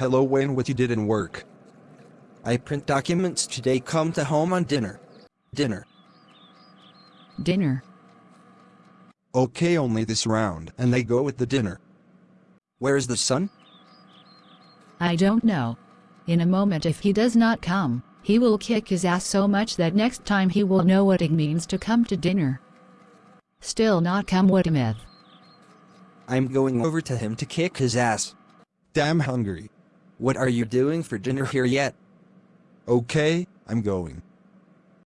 Hello Wayne what you did in work. I print documents today come to home on dinner. Dinner. Dinner. Okay only this round and they go with the dinner. Where's the sun? I don't know. In a moment if he does not come, he will kick his ass so much that next time he will know what it means to come to dinner. Still not come what a myth. I'm going over to him to kick his ass. Damn hungry. What are you doing for dinner here yet? Okay, I'm going.